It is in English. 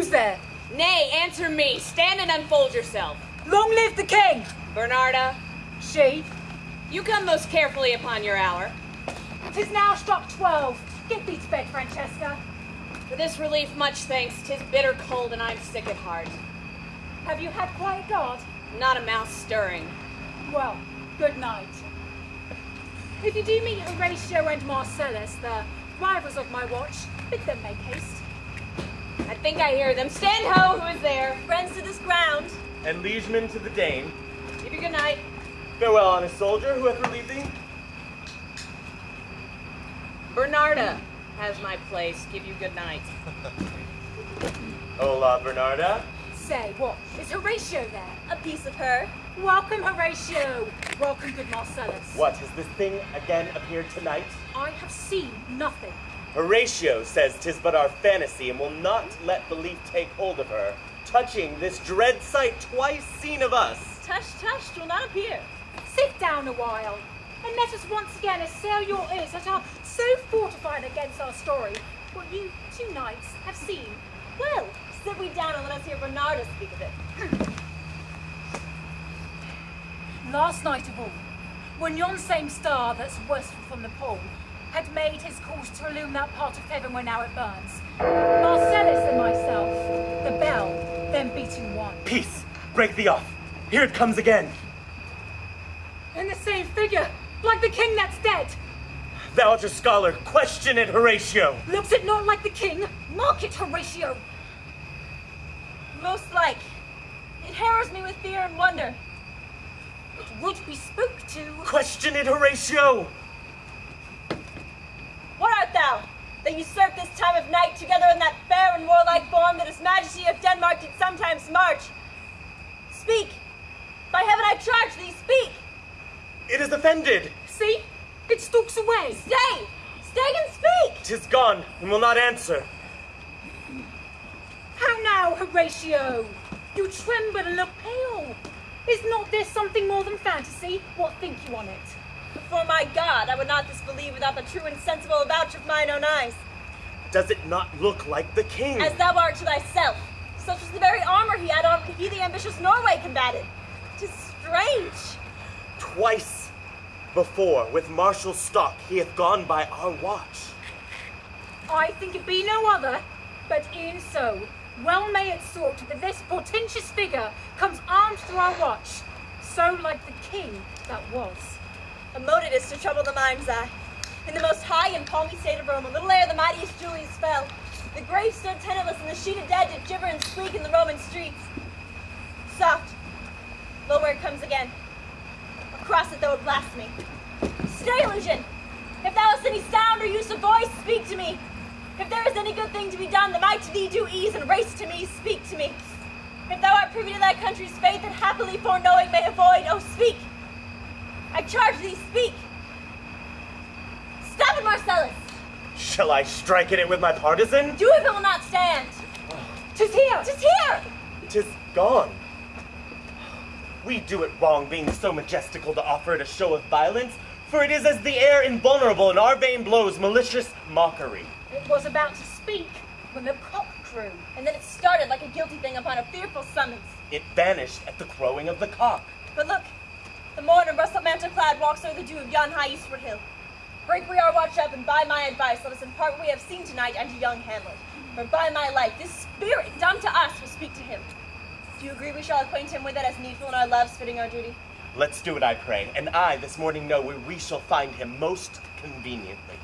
Who's there? Nay, answer me. Stand and unfold yourself. Long live the king! Bernarda, She. you come most carefully upon your hour. Tis now struck twelve. Get thee to bed, Francesca. For this relief, much thanks. Tis bitter cold, and I'm sick at heart. Have you had quiet guard? Not a mouse stirring. Well, good night. If you do meet Horatio and Marcellus, the rivals of my watch, bid them make haste. I think I hear them. Stand ho, who is there? Friends to this ground. And liegemen to the Dane. Give you good night. Farewell, honest soldier, who hath relieved thee? Bernarda has my place. Give you good night. Hola, Bernarda. Say, what? Is Horatio there? A piece of her. Welcome, Horatio. Welcome, good Marcellus. What, has this thing again appeared tonight? I have seen nothing. Horatio says 'tis but our fantasy and will not let belief take hold of her, touching this dread sight twice seen of us. Tush, tush, will not appear. Sit down a while, and let us once again assail your ears that are so fortified against our story, what you two nights have seen. Well, sit we down and let us hear Bernarda speak of it. Last night of all, when yon same star that's westward from the pole made his course to illume that part of heaven where now it burns, Marcellus and myself, the bell, then beating one. Peace! Break thee off! Here it comes again! In the same figure, like the king that's dead. Thou art a scholar, question it, Horatio! Looks it not like the king? Mark it, Horatio. Most like. It harrows me with fear and wonder. It would be spoke to. Question it, Horatio! Art thou? That usurp this time of night together in that fair and warlike form that his majesty of Denmark did sometimes march? Speak! By heaven I charge thee, speak! It is offended! See? It stalks away. Stay! Stay and speak! Tis gone, and will not answer. How now, Horatio? You tremble and look pale. Is not this something more than fantasy? What think you on it? Before my God, I would not disbelieve without the true and sensible vouch of mine own eyes. Does it not look like the king? As thou art to thyself. Such was the very armor he had on when he the ambitious Norway combated. Tis strange. Twice before, with martial stock, he hath gone by our watch. I think it be no other, but e'en so. Well may it sort that this portentous figure comes armed to our watch, so like the king that was. A is to trouble the mind's eye. In the most high and palmy state of Rome, a little ere the mightiest Julius fell, the grave stood tenantless, and the sheet of dead did gibber and squeak in the Roman streets. Soft. Lo, where it comes again. Across it, though it me. Stay, illusion! If thou hast any sound or use of voice, speak to me. If there is any good thing to be done, that might to thee do ease, and race to me, speak to me. If thou art privy to thy country's faith, and happily foreknowing may avoid, oh, speak! I charge thee, speak! Stop it, Marcellus! Shall I strike at it with my partisan? Do if it will not stand! Tis here! Tis here! Tis gone. We do it wrong, being so majestical to offer it a show of violence, for it is as the air invulnerable, and our vain blows malicious mockery. It was about to speak when the cock crew. And then it started like a guilty thing upon a fearful summons. It vanished at the crowing of the cock. But look, the morn in russet mantle clad walks over the dew of yon high eastward hill. Break we our watch up, and by my advice, let us impart what we have seen tonight unto young Hamlet. For by my life, this spirit dumb to us will speak to him. Do you agree we shall acquaint him with it as needful in our loves fitting our duty? Let's do it, I pray, and I this morning know where we shall find him most conveniently.